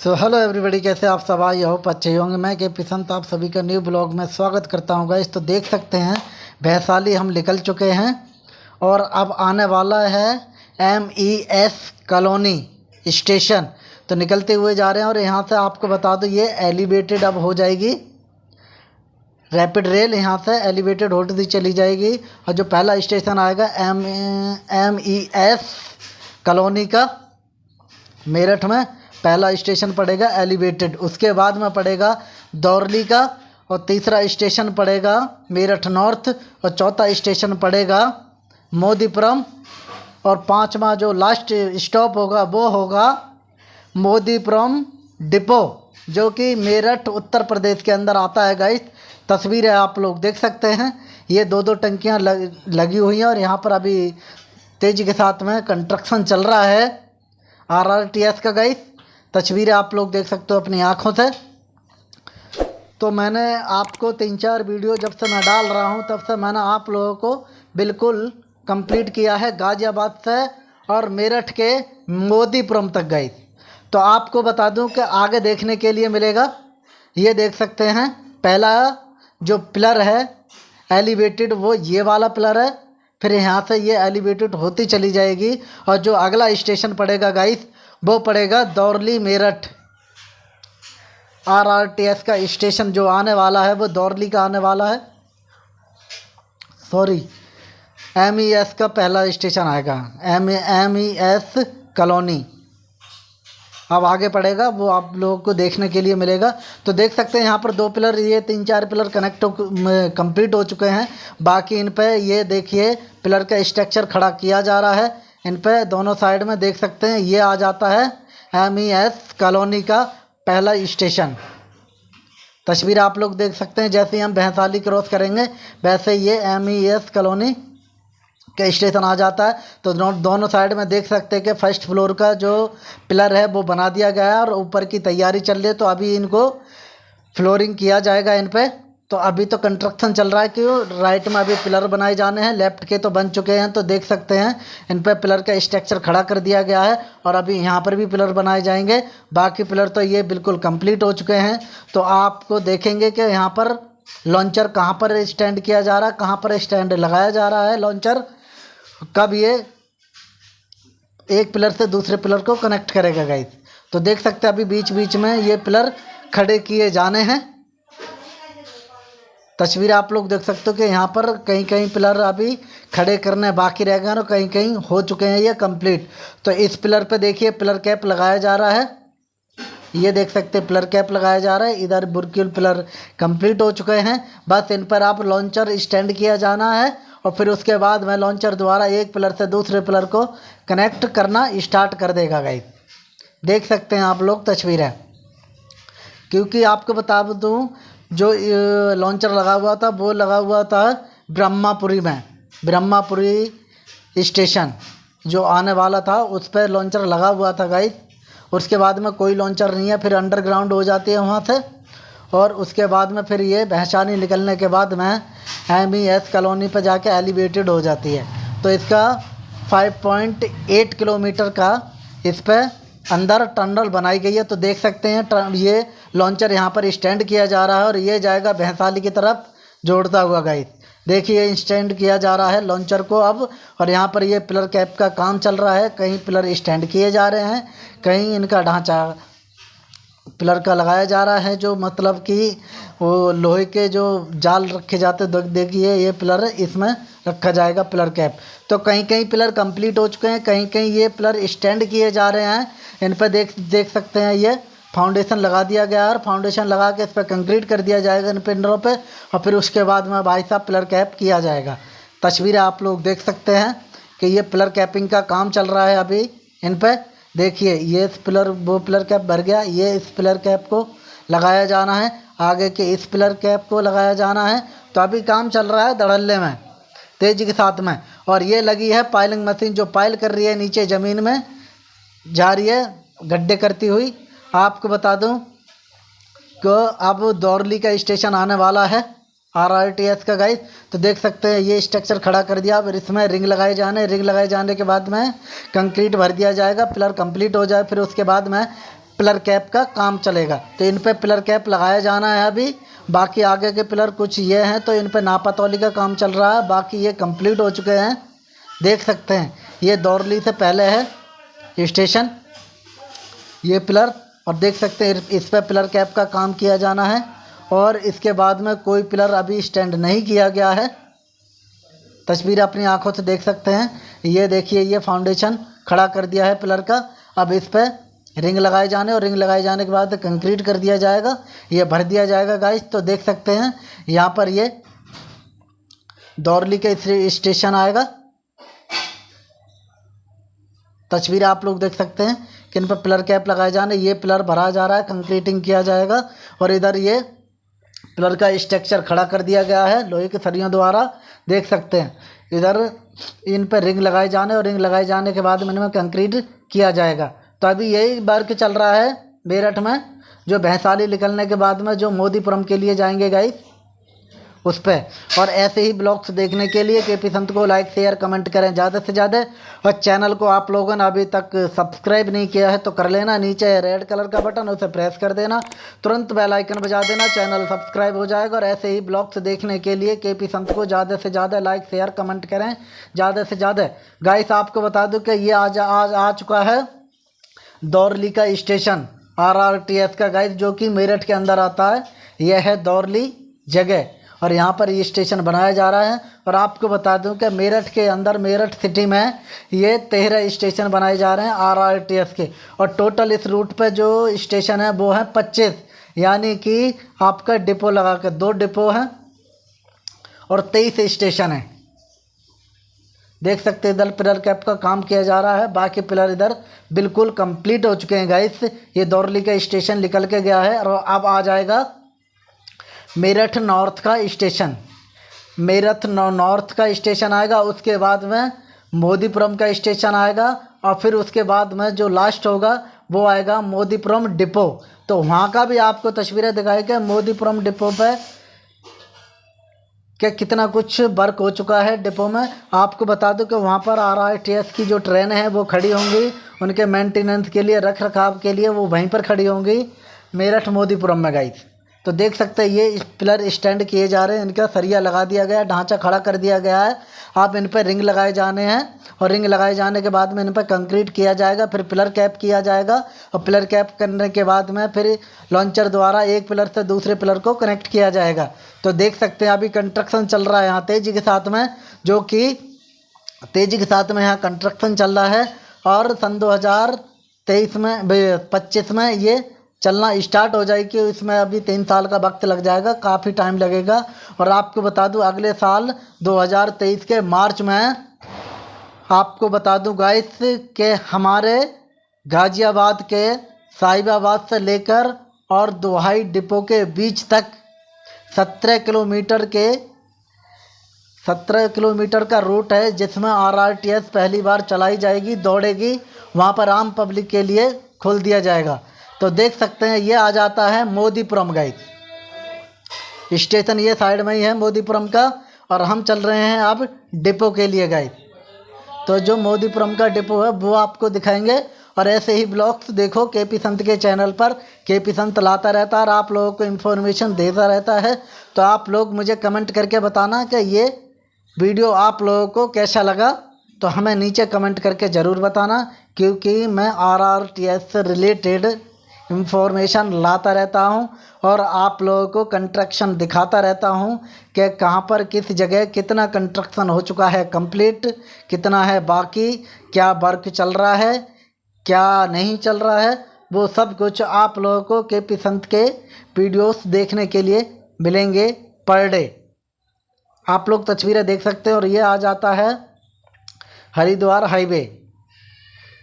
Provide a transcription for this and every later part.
So hello everybody कैसे आप सब आई हो अच्छे होंगे। मैं के पिसंत, आप सभी का न्यू ब्लॉग में स्वागत करता हूँ गाइस तो देख सकते हैं वैशाली हम निकल चुके हैं और अब आने वाला है M E S colony station. तो निकलते हुए जा रहे हैं और यहाँ से आपको बता दो, ये एलिवेटेड अब हो जाएगी। रैपिड रेल यहाँ से एलिवेटेड होती चली जाएगी। और जो पहला स्टेशन आएगा M M E S colony का मेरठ में। पहला स्टेशन पड़ेगा एलिवेटेड उसके बाद में पड़ेगा दौरली का और तीसरा स्टेशन पड़ेगा मेरठ नॉर्थ और चौथा स्टेशन पड़ेगा मोदीपुरम और पांचवा जो लास्ट स्टॉप होगा वो होगा मोदीपुरम डिपो जो कि मेरठ उत्तर प्रदेश के अंदर आता है गाइस तस्वीरें आप लोग देख सकते हैं। ये दो दो टंकियाँ लग, लगी हुई हैं और यहाँ पर अभी तेज़ी के साथ में कंस्ट्रक्शन चल रहा है। आर आर टी एस का गाइस तस्वीरें आप लोग देख सकते हो अपनी आँखों से। तो मैंने आपको तीन चार वीडियो जब से मैं डाल रहा हूँ, तब से मैंने आप लोगों को बिल्कुल कंप्लीट किया है गाज़ियाबाद से और मेरठ के मोदीपुरम तक गई। तो आपको बता दूँ कि आगे देखने के लिए मिलेगा। ये देख सकते हैं, पहला जो पिलर है, एलिवेटेड, वो ये वाला पिलर है। फिर यहाँ से ये एलिवेटेड होती चली जाएगी और जो अगला स्टेशन पड़ेगा, गाइस वो पड़ेगा Daurli Meerut. R R T S का स्टेशन जो आने वाला है, वो दौरली का आने वाला है। सॉरी एम ई एस का पहला स्टेशन आएगा। M M E S colony. अब आगे पड़ेगा, वो आप लोगों को देखने के लिए मिलेगा। तो देख सकते हैं, यहाँ पर दो पिलर, ये तीन चार पिलर कनेक्ट कंप्लीट हो चुके हैं। बाकी इन पे ये देखिए, पिलर का स्ट्रक्चर खड़ा किया जा रहा है। इन पे दोनों साइड में देख सकते हैं, ये आ जाता है एम ई एस कॉलोनी का पहला स्टेशन। तस्वीर आप लोग देख सकते हैं, जैसे हम भैंसाली क्रॉस करेंगे, वैसे ये एम ई एस कॉलोनी का स्टेशन आ जाता है। तो दोनों साइड में देख सकते हैं कि फ़र्स्ट फ्लोर का जो पिलर है, वो बना दिया गया है और ऊपर की तैयारी चल रही है। तो अभी इनको फ्लोरिंग किया जाएगा इन पर तो अभी तो कंस्ट्रक्शन चल रहा है कि राइट में अभी पिलर बनाए जाने हैं लेफ़्ट के तो बन चुके हैं तो देख सकते हैं। इन पर पिलर का स्ट्रक्चर खड़ा कर दिया गया है और अभी यहाँ पर भी पिलर बनाए जाएँगे। बाकी पिलर तो ये बिल्कुल कंप्लीट हो चुके हैं। तो आपको देखेंगे कि यहाँ पर लॉन्चर कहाँ पर स्टैंड किया जा रहा है, कहाँ पर स्टैंड लगाया जा रहा है लॉन्चर कब ये एक पिलर से दूसरे पिलर को कनेक्ट करेगा गाइस तो देख सकते हैं अभी बीच बीच में ये पिलर खड़े किए जाने हैं। तस्वीर आप लोग देख सकते हो कि यहाँ पर कहीं कहीं पिलर अभी खड़े करने बाकी रह गए और कहीं कहीं हो चुके हैं ये कंप्लीट तो इस पिलर पे देखिए, पिलर कैप लगाया जा रहा है। ये देख सकते हैं, पिलर कैप लगाया जा रहा है। इधर बुरक्यूल पिलर कंप्लीट हो चुके हैं। बस इन पर आप लॉन्चर स्टैंड किया जाना है और फिर उसके बाद में लॉन्चर द्वारा एक पिलर से दूसरे पिलर को कनेक्ट करना स्टार्ट कर देगा गाइस देख सकते हैं आप लोग तस्वीरें। क्योंकि आपको बता दूँ जो लॉन्चर लगा हुआ था, वो लगा हुआ था ब्रह्मापुरी में, ब्रह्मापुरी स्टेशन जो आने वाला था, उस पर लॉन्चर लगा हुआ था गाइस उसके बाद में कोई लॉन्चर नहीं है, फिर अंडरग्राउंड हो जाती है वहाँ से। और उसके बाद में फिर ये भैंसानी निकलने के बाद में एम ई एस कॉलोनी पर जाके एलिवेटेड हो जाती है। तो इसका 5.8 किलोमीटर का इस पर अंदर टनल बनाई गई है तो देख सकते हैं ये लॉन्चर यहाँ पर स्टैंड किया जा रहा है और ये जाएगा भैंसाली की तरफ़ जोड़ता हुआ गाइस देखिए स्टैंड किया जा रहा है लॉन्चर को अब, और यहाँ पर ये पिलर कैप का काम चल रहा है। कहीं पिलर स्टैंड किए जा रहे हैं, कहीं इनका ढांचा पिलर का लगाया जा रहा है, जो मतलब कि वो लोहे के जो जाल रखे जाते देखिए, ये पिलर इसमें रखा जाएगा पिलर कैप तो कहीं कहीं पिलर कंप्लीट हो चुके हैं, कहीं कहीं ये पिलर स्टैंड किए जा रहे हैं। इन पर देख देख सकते हैं ये फाउंडेशन लगा दिया गया और फाउंडेशन लगा के इस पर कंक्रीट कर दिया जाएगा इन पिंडरों पर और फिर उसके बाद में भाई साहब पिलर कैप किया जाएगा। तस्वीरें आप लोग देख सकते हैं कि ये पिलर कैपिंग का काम चल रहा है अभी। इन पर देखिए, ये इस पिलर वो पिलर कैप भर गया, ये इस पिलर कैप को लगाया जाना है। आगे के इस पिलर कैप को लगाया जाना है। तो अभी काम चल रहा है धड़ल्ले में। तेज़ी के साथ में। और ये लगी है पाइलिंग मशीन जो पाइल कर रही है नीचे ज़मीन में। जा रही है, गड्ढे करती हुई। आपको बता दूँ कि अब दौरली का स्टेशन आने वाला है आर आर टी एस का गाइस तो देख सकते हैं, ये स्ट्रक्चर खड़ा कर दिया। फिर इसमें रिंग लगाए जाने रिंग लगाए जाने के बाद में कंक्रीट भर दिया जाएगा पिलर कंप्लीट हो जाए, फिर उसके बाद में पिलर कैप का काम चलेगा। तो इन पर पिलर कैप लगाया जाना है अभी। बाकी आगे के पिलर कुछ ये हैं तो इन पर नापातौली का काम चल रहा है। बाकी ये कंप्लीट हो चुके हैं। देख सकते हैं। ये दौरली से पहले है स्टेशन, ये पिलर, और देख सकते हैं इस पर पिलर कैप का काम किया जाना है। और इसके बाद में कोई पिलर अभी स्टैंड नहीं किया गया है। तस्वीर अपनी आँखों से देख सकते हैं। ये देखिए, ये फाउंडेशन खड़ा कर दिया है पिलर का। अब इस पर रिंग लगाए जाने और रिंग लगाए जाने के बाद कंक्रीट कर दिया जाएगा, ये भर दिया जाएगा गाइस तो देख सकते हैं, यहाँ पर ये दौरली के स्टेशन आएगा। तस्वीर आप लोग देख सकते हैं कि इन पर पिलर कैप लगाए जाने, ये पिलर भरा जा रहा है कंक्रीटिंग किया जाएगा, और इधर ये पिलर का स्ट्रक्चर खड़ा कर दिया गया है, लोहे के सरियों द्वारा, देख सकते हैं। इधर इन पर रिंग लगाए जाने और रिंग लगाए जाने के बाद इनमें कंक्रीट किया जाएगा। तो अभी यही वर्क चल रहा है मेरठ में, जो भैंसाली निकलने के बाद में जो मोदीपुरम के लिए जाएँगे गाइस उस पर और ऐसे ही ब्लॉग्स देखने के लिए के पी संत को लाइक शेयर कमेंट करें ज़्यादा से ज़्यादा। और चैनल को आप लोगों ने अभी तक सब्सक्राइब नहीं किया है तो कर लेना, नीचे रेड कलर का बटन उसे प्रेस कर देना। तुरंत बेल आइकन बजा देना चैनल सब्सक्राइब हो जाएगा। और ऐसे ही ब्लॉग्स देखने के लिए के पी संत को ज़्यादा से ज़्यादा लाइक शेयर कमेंट करें। ज़्यादा से ज़्यादा। गाइस आपको बता दूँ कि ये आज आज आ चुका है। दौरली का station R R T S का गाइस जो कि मेरठ के अंदर आता है। यह है दौरली जगह। और यहाँ पर ये स्टेशन बनाया जा रहा है। और आपको बता दूँ कि मेरठ के अंदर मेरठ सिटी में ये तेरह स्टेशन बनाए जा रहे हैं आर आर टी एस के। और टोटल इस रूट पर जो स्टेशन है, वो है पच्चीस। यानी कि आपका डिपो लगा कर दो डिपो हैं और तेईस स्टेशन है। देख सकते हैं, इधर पिलर कैप का काम किया जा रहा है। बाकी पिलर इधर बिल्कुल कंप्लीट हो चुके हैं गाइस ये दौरली का स्टेशन निकल के गया है, और अब आ जाएगा मेरठ नॉर्थ का स्टेशन। मेरठ नॉर्थ का स्टेशन आएगा, उसके बाद में मोदीपुरम का स्टेशन आएगा, और फिर उसके बाद में जो लास्ट होगा, वो आएगा मोदीपुरम डिपो। तो वहाँ का भी आपको तस्वीरें दिखाई गई, मोदीपुरम डिपो पे क्या कितना कुछ वर्क हो चुका है डिपो में। आपको बता दूँ कि वहाँ पर आर आर टी एस की जो ट्रेन है, वो खड़ी होंगी। उनके मेंटेनेंस के लिए रख रखाव के लिए वो वहीं पर खड़ी होंगी। मेरठ मोदीपुरम में गई तो देख सकते हैं, ये पिलर स्टैंड किए जा रहे हैं। इनका सरिया लगा दिया गया, ढांचा खड़ा कर दिया गया है। आप इन पर रिंग लगाए जाने हैं और रिंग लगाए जाने के बाद में इन पर कंक्रीट किया जाएगा, फिर पिलर कैप किया जाएगा और पिलर कैप करने के बाद में फिर लॉन्चर द्वारा एक पिलर से दूसरे पिलर को कनेक्ट किया जाएगा। तो देख सकते हैं अभी कंस्ट्रक्शन चल रहा है यहाँ तेज़ी के साथ में, जो कि तेज़ी के साथ में यहाँ कंस्ट्रक्शन चल रहा है और सन दो हज़ार तेईस में पच्चीस में ये चलना स्टार्ट हो जाएगी, इसमें अभी तीन साल का वक्त लग जाएगा, काफ़ी टाइम लगेगा। और आपको बता दूँ, अगले साल 2023 के मार्च में आपको बता दूँ गाइस के हमारे गाज़ियाबाद के साहिबाबाद से लेकर और दोहाई डिपो के बीच तक सत्रह किलोमीटर के, सत्रह किलोमीटर का रूट है, जिसमें आर आर टी एस पहली बार चलाई जाएगी, दौड़ेगी, वहाँ पर आम पब्लिक के लिए खोल दिया जाएगा। तो देख सकते हैं, ये आ जाता है मोदीपुरम गाइड स्टेशन ये साइड में ही है मोदीपुरम का, और हम चल रहे हैं अब डिपो के लिए गाइड तो जो मोदीपुरम का डिपो है, वो आपको दिखाएँगे, और ऐसे ही ब्लॉग्स देखो के पी संत के चैनल पर. के पी संत लाता रहता है, और आप लोगों को इन्फॉर्मेशन देता रहता है. तो आप लोग मुझे कमेंट करके बताना कि ये वीडियो आप लोगों को कैसा लगा. तो हमें नीचे कमेंट करके ज़रूर बताना, क्योंकि मैं आर आर टी एस से रिलेटेड इंफॉर्मेशन लाता रहता हूँ और आप लोगों को कंस्ट्रक्शन दिखाता रहता हूँ कि कहाँ पर किस जगह कितना कंस्ट्रक्शन हो चुका है कंप्लीट कितना है बाकी, क्या वर्क चल रहा है, क्या नहीं चल रहा है, वो सब कुछ आप लोगों को के पी संत के वीडियोस देखने के लिए मिलेंगे पर डे आप लोग तस्वीरें देख सकते हैं और ये आ जाता है Haridwar highway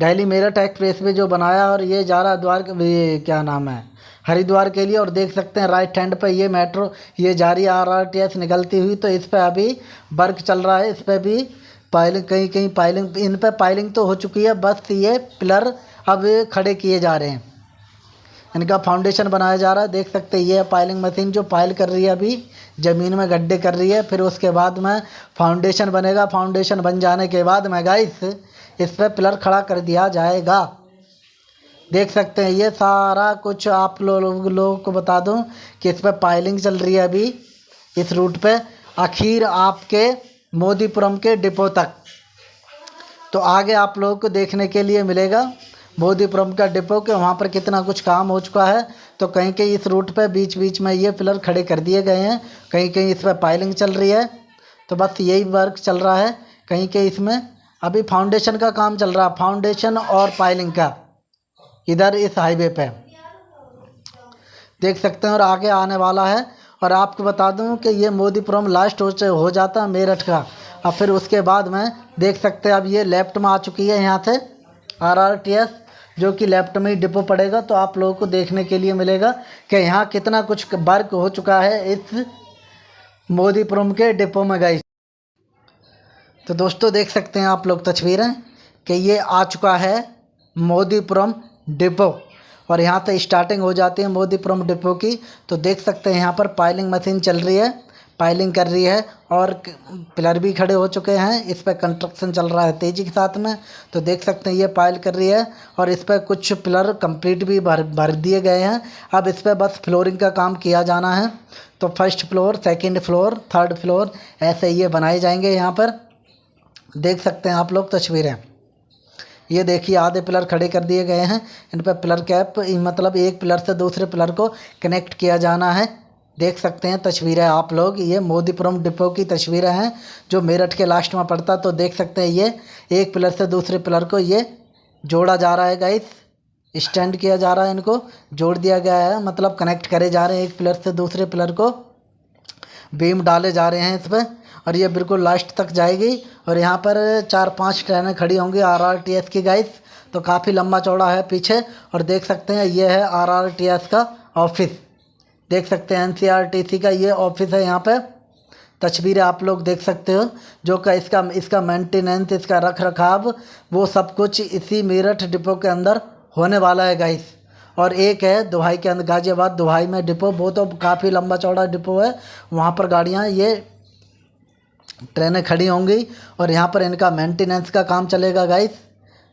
Delhi Meerut expressway जो बनाया और ये जा रहा द्वार ये क्या नाम है? हरिद्वार के लिए और देख सकते हैं राइट हैंड पे ये मेट्रो ये जा रही आर आर टी एस निकलती हुई तो इस पर अभी वर्क चल रहा है, इस पर भी पाइलिंग कहीं कहीं पाइलिंग इन पर पाइलिंग तो हो चुकी है, बस ये पिलर अब खड़े किए जा रहे हैं। इनका फाउंडेशन बनाया जा रहा है, देख सकते हैं ये पाइलिंग मशीन जो पाइल कर रही है अभी, ज़मीन में गड्ढे कर रही है, फिर उसके बाद में फाउंडेशन बनेगा फाउंडेशन बन जाने के बाद में गाइस इस पर पिलर खड़ा कर दिया जाएगा। देख सकते हैं, ये सारा कुछ आप लोग, लोगों को बता दूँ कि इस पर पाइलिंग चल रही है अभी, इस रूट पे, आखिर आपके मोदीपुरम के डिपो तक। तो आगे आप लोगों को देखने के लिए मिलेगा, मोदीपुरम का डिपो के वहाँ पर कितना कुछ काम हो चुका है। तो कहीं कहीं इस रूट पे बीच बीच में ये पिलर खड़े कर दिए गए हैं, कहीं कहीं इस पर पाइलिंग चल रही है। तो बस यही वर्क चल रहा है, कहीं कहीं इसमें अभी फाउंडेशन का काम चल रहा है फाउंडेशन और पाइलिंग का। इधर इस हाईवे पे। देख सकते हैं और आगे आने वाला है। और आपको बता दूँ कि ये मोदीपुरम लास्ट हो हो जाता है मेरठ का। और फिर उसके बाद में देख सकते हैं, अब ये लेफ़्ट में आ चुकी है यहाँ से आर आर टी एस जो कि लेफ़्ट में ही डिपो पड़ेगा तो आप लोगों को देखने के लिए मिलेगा कि यहाँ कितना कुछ वर्क हो चुका है इस मोदीपुरम के डिपो में गई तो दोस्तों देख सकते हैं आप लोग तस्वीरें कि ये आ चुका है मोदीपुरम डिपो। और यहाँ से स्टार्टिंग हो जाती है मोदीपुरम डिपो की। तो देख सकते हैं यहाँ पर पाइलिंग मशीन चल रही है पाइलिंग कर रही है और पिलर भी खड़े हो चुके हैं। इस पर कंस्ट्रक्शन चल रहा है तेज़ी के साथ में। तो देख सकते हैं ये पाइल कर रही है और इस पर कुछ पिलर कंप्लीट भी भर भर दिए गए हैं। अब इस पर बस फ्लोरिंग का काम किया जाना है। तो first floor second floor third floor ऐसे ये बनाए जाएँगे यहाँ पर। देख सकते हैं आप लोग तस्वीरें। ये देखिए, आधे पिलर खड़े कर दिए गए हैं। इन पर पिलर कैप मतलब एक पिलर से दूसरे पिलर को कनेक्ट किया जाना है। देख सकते हैं तस्वीरें आप लोग। ये मोदीपुरम डिपो की तस्वीरें हैं, जो मेरठ के लास्ट में पड़ता तो देख सकते हैं ये एक पिलर से दूसरे पिलर को ये जोड़ा जा रहा है गाइस स्टैंड किया जा रहा है इनको, जोड़ दिया गया है। मतलब कनेक्ट करे जा रहे हैं एक पिलर से दूसरे पिलर को। बीम डाले जा रहे हैं इस पर और ये बिल्कुल लास्ट तक जाएगी। और यहाँ पर चार पाँच ट्रेनें खड़ी होंगी आर आर टी एस की गाइस तो काफ़ी लंबा चौड़ा है पीछे, और देख सकते हैं ये है आर आर टी एस का ऑफ़िस देख सकते हैं N C R T C का ये ऑफ़िस है यहाँ पे। तस्वीरें आप लोग देख सकते हो, जो का इसका इसका मेंटेनेंस इसका रख रखाव, वो सब कुछ इसी मेरठ डिपो के अंदर होने वाला है गाइस और एक है दुहाई के अंदर, गाजियाबाद दुहाई में डिपो वो तो काफ़ी लंबा चौड़ा डिपो है। वहाँ पर गाड़ियाँ, ये ट्रेनें खड़ी होंगी और यहाँ पर इनका मेंटेनेंस का काम चलेगा गाइस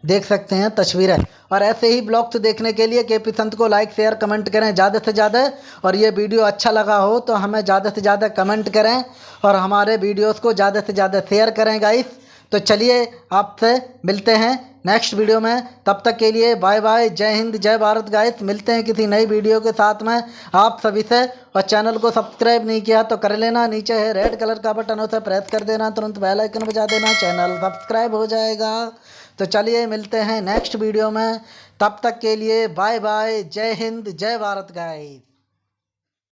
देख सकते हैं, तस्वीरें। और ऐसे ही ब्लॉग्स देखने के लिए के पी संत को लाइक शेयर कमेंट करें ज़्यादा से ज़्यादा। और ये वीडियो अच्छा लगा हो तो हमें ज़्यादा से ज़्यादा कमेंट करें और हमारे वीडियोस को ज़्यादा से ज़्यादा शेयर करें गाइस तो चलिए आपसे मिलते हैं नेक्स्ट वीडियो में। तब तक के लिए बाय बाय जय हिंद, जय भारत गाइस मिलते हैं किसी नई वीडियो के साथ में। आप सभी से और चैनल को सब्सक्राइब नहीं किया तो कर लेना। नीचे है रेड कलर का बटन उसे प्रेस कर देना। तुरंत बेल आइकन बजा देना। चैनल सब्सक्राइब हो जाएगा। तो चलिए मिलते हैं नेक्स्ट वीडियो में। तब तक के लिए बाय बाय जय हिंद, जय भारत गाइस